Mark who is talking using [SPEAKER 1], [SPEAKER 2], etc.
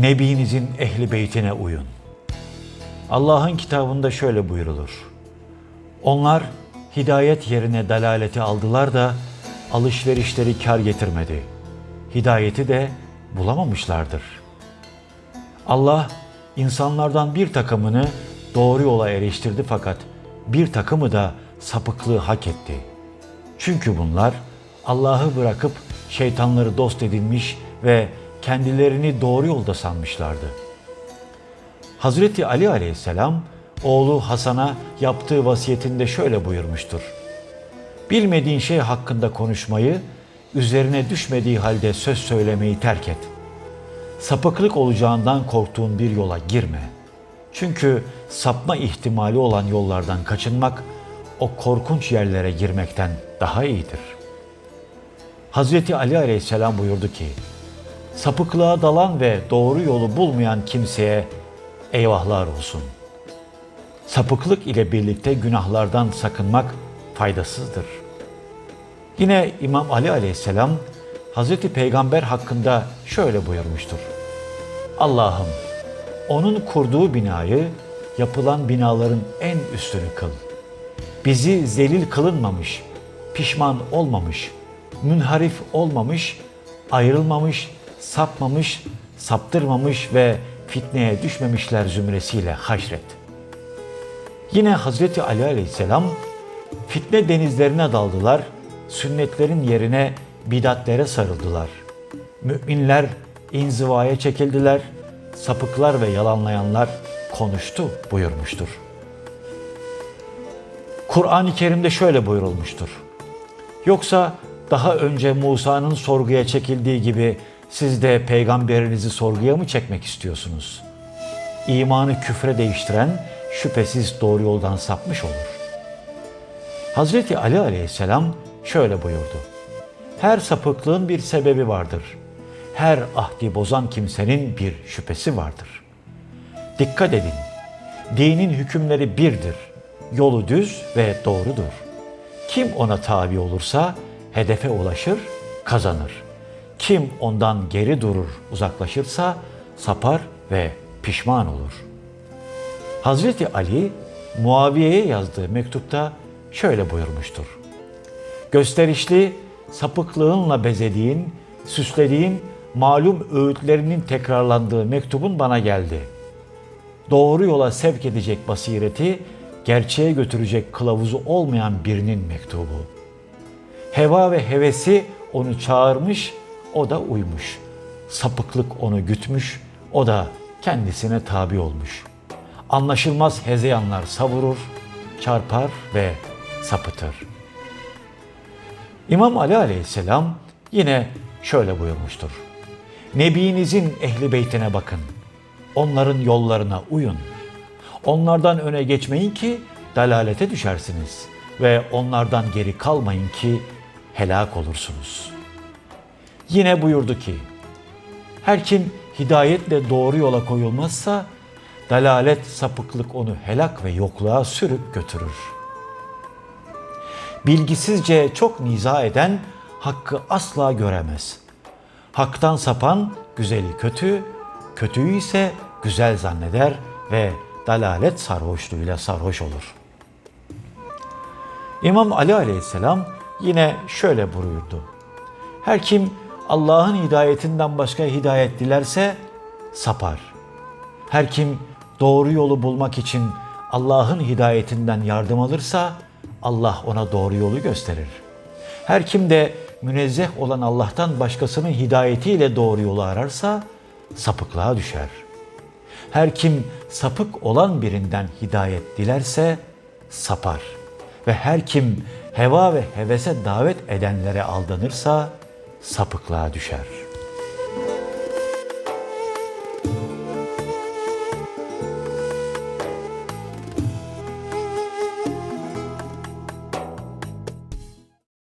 [SPEAKER 1] Nebinizin ehli beytine uyun. Allah'ın kitabında şöyle buyurulur. Onlar hidayet yerine dalaleti aldılar da alışverişleri kar getirmedi. Hidayeti de bulamamışlardır. Allah insanlardan bir takımını doğru yola eriştirdi fakat bir takımı da sapıklığı hak etti. Çünkü bunlar Allah'ı bırakıp şeytanları dost edinmiş ve kendilerini doğru yolda sanmışlardı. Hazreti Ali aleyhisselam oğlu Hasan'a yaptığı vasiyetinde şöyle buyurmuştur. Bilmediğin şey hakkında konuşmayı, üzerine düşmediği halde söz söylemeyi terk et. Sapıklık olacağından korktuğun bir yola girme. Çünkü sapma ihtimali olan yollardan kaçınmak, o korkunç yerlere girmekten daha iyidir. Hazreti Ali aleyhisselam buyurdu ki, sapıklığa dalan ve doğru yolu bulmayan kimseye eyvahlar olsun. Sapıklık ile birlikte günahlardan sakınmak faydasızdır. Yine İmam Ali aleyhisselam Hazreti Peygamber hakkında şöyle buyurmuştur. Allah'ım onun kurduğu binayı yapılan binaların en üstünü kıl. Bizi zelil kılınmamış, pişman olmamış, münharif olmamış, ayrılmamış, sapmamış, saptırmamış ve fitneye düşmemişler zümresiyle haşret. Yine Hazreti Ali Aleyhisselam fitne denizlerine daldılar, sünnetlerin yerine bidatlere sarıldılar. Müminler inzivaya çekildiler, sapıklar ve yalanlayanlar konuştu buyurmuştur. Kur'an-ı Kerim'de şöyle buyurulmuştur. Yoksa daha önce Musa'nın sorguya çekildiği gibi siz de peygamberinizi sorguya mı çekmek istiyorsunuz? İmanı küfre değiştiren şüphesiz doğru yoldan sapmış olur. Hazreti Ali aleyhisselam şöyle buyurdu. Her sapıklığın bir sebebi vardır. Her ahdi bozan kimsenin bir şüphesi vardır. Dikkat edin. Dinin hükümleri birdir. Yolu düz ve doğrudur. Kim ona tabi olursa hedefe ulaşır, kazanır. Kim ondan geri durur, uzaklaşırsa sapar ve pişman olur. Hazreti Ali Muaviye'ye yazdığı mektupta şöyle buyurmuştur. Gösterişli, sapıklığınla bezediğin, süslediğin malum öğütlerinin tekrarlandığı mektubun bana geldi. Doğru yola sevk edecek basireti, gerçeğe götürecek kılavuzu olmayan birinin mektubu. Heva ve hevesi onu çağırmış, o da uymuş. Sapıklık onu gütmüş, o da kendisine tabi olmuş. Anlaşılmaz hezeyanlar savurur, çarpar ve sapıtır. İmam Ali aleyhisselam yine şöyle buyurmuştur. Nebinizin ehli beytine bakın. Onların yollarına uyun. Onlardan öne geçmeyin ki dalalete düşersiniz ve onlardan geri kalmayın ki helak olursunuz. Yine buyurdu ki, her kim hidayetle doğru yola koyulmazsa, dalalet, sapıklık onu helak ve yokluğa sürüp götürür. Bilgisizce çok niza eden hakkı asla göremez. Haktan sapan güzeli kötü, kötüyü ise güzel zanneder ve dalalet sarhoşluğuyla sarhoş olur. İmam Ali aleyhisselam yine şöyle buyurdu. Her kim Allah'ın hidayetinden başka hidayet dilerse sapar. Her kim doğru yolu bulmak için Allah'ın hidayetinden yardım alırsa Allah ona doğru yolu gösterir. Her kim de münezzeh olan Allah'tan başkasının hidayetiyle doğru yolu ararsa sapıklığa düşer. Her kim sapık olan birinden hidayet dilerse sapar. Ve her kim heva ve hevese davet edenlere aldanırsa sapıklığa düşer.''